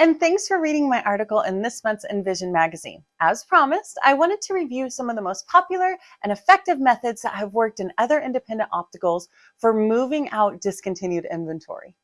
and thanks for reading my article in this month's INVISION magazine. As promised, I wanted to review some of the most popular and effective methods that have worked in other independent opticals for moving out discontinued inventory.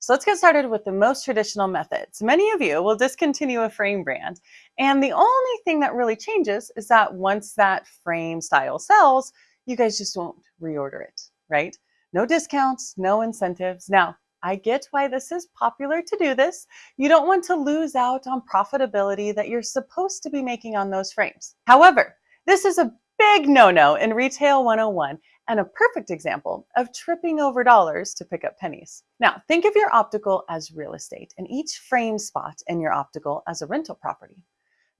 So let's get started with the most traditional methods. Many of you will discontinue a frame brand, and the only thing that really changes is that once that frame style sells, you guys just won't reorder it, right? No discounts, no incentives. Now, I get why this is popular to do this. You don't want to lose out on profitability that you're supposed to be making on those frames. However, this is a big no-no in Retail 101 and a perfect example of tripping over dollars to pick up pennies. Now, think of your optical as real estate and each frame spot in your optical as a rental property.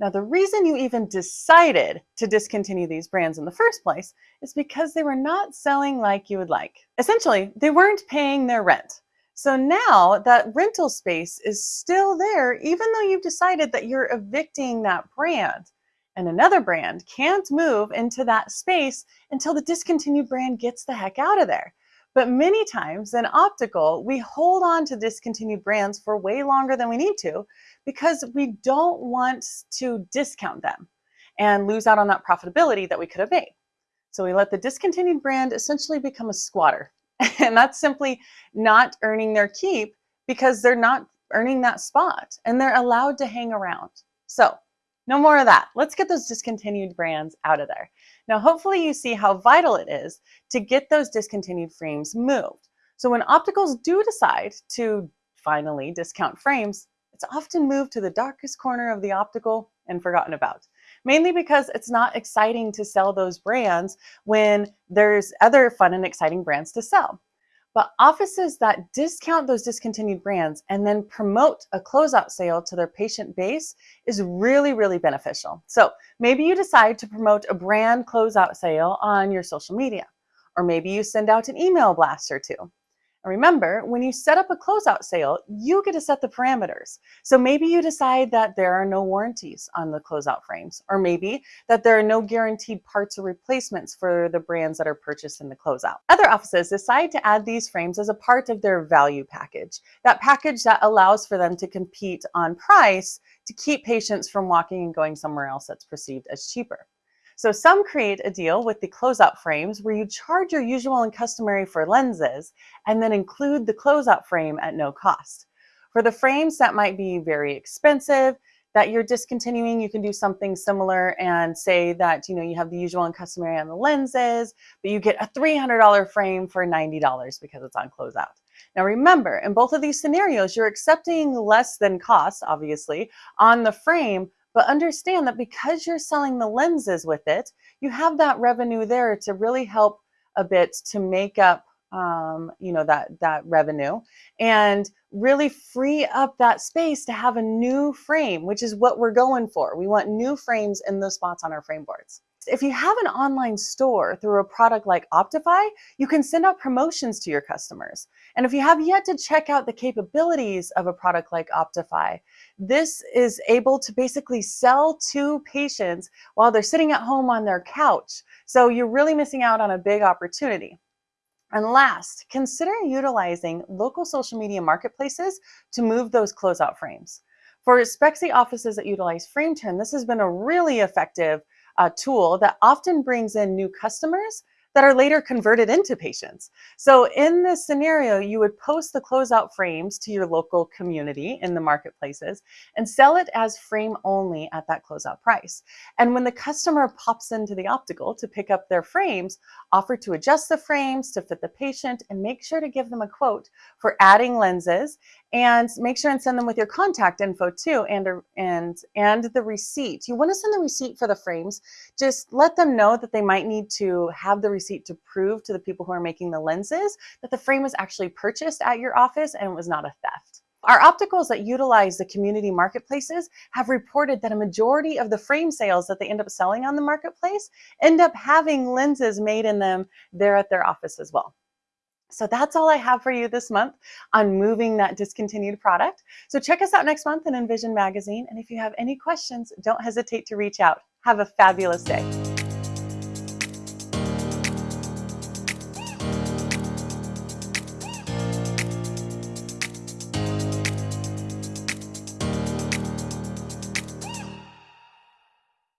Now, the reason you even decided to discontinue these brands in the first place is because they were not selling like you would like. Essentially, they weren't paying their rent. So now that rental space is still there, even though you've decided that you're evicting that brand. And another brand can't move into that space until the discontinued brand gets the heck out of there. But many times in optical, we hold on to discontinued brands for way longer than we need to because we don't want to discount them and lose out on that profitability that we could have made. So we let the discontinued brand essentially become a squatter and that's simply not earning their keep because they're not earning that spot and they're allowed to hang around. So no more of that. Let's get those discontinued brands out of there. Now, hopefully you see how vital it is to get those discontinued frames moved. So when opticals do decide to finally discount frames, it's often moved to the darkest corner of the optical and forgotten about mainly because it's not exciting to sell those brands when there's other fun and exciting brands to sell. But offices that discount those discontinued brands and then promote a closeout sale to their patient base is really, really beneficial. So maybe you decide to promote a brand closeout sale on your social media, or maybe you send out an email blast or two. Remember, when you set up a closeout sale, you get to set the parameters. So maybe you decide that there are no warranties on the closeout frames, or maybe that there are no guaranteed parts or replacements for the brands that are purchased in the closeout. Other offices decide to add these frames as a part of their value package, that package that allows for them to compete on price to keep patients from walking and going somewhere else that's perceived as cheaper. So some create a deal with the closeout frames where you charge your usual and customary for lenses and then include the closeout frame at no cost. For the frames that might be very expensive, that you're discontinuing, you can do something similar and say that you know you have the usual and customary on the lenses, but you get a $300 frame for $90 because it's on closeout. Now remember, in both of these scenarios, you're accepting less than cost, obviously, on the frame, but understand that because you're selling the lenses with it, you have that revenue there to really help a bit to make up um, you know, that, that revenue and really free up that space to have a new frame, which is what we're going for. We want new frames in those spots on our frame boards. If you have an online store through a product like Optify, you can send out promotions to your customers. And if you have yet to check out the capabilities of a product like Optify, this is able to basically sell to patients while they're sitting at home on their couch. So you're really missing out on a big opportunity. And last, consider utilizing local social media marketplaces to move those closeout frames. For Spexy offices that utilize FrameTurn, this has been a really effective uh, tool that often brings in new customers that are later converted into patients. So in this scenario, you would post the closeout frames to your local community in the marketplaces and sell it as frame only at that closeout price. And when the customer pops into the optical to pick up their frames, offer to adjust the frames to fit the patient and make sure to give them a quote for adding lenses and make sure and send them with your contact info too and and and the receipt you want to send the receipt for the frames just let them know that they might need to have the receipt to prove to the people who are making the lenses that the frame was actually purchased at your office and it was not a theft our opticals that utilize the community marketplaces have reported that a majority of the frame sales that they end up selling on the marketplace end up having lenses made in them there at their office as well. So that's all I have for you this month on moving that discontinued product. So check us out next month in INVISION Magazine. And if you have any questions, don't hesitate to reach out. Have a fabulous day.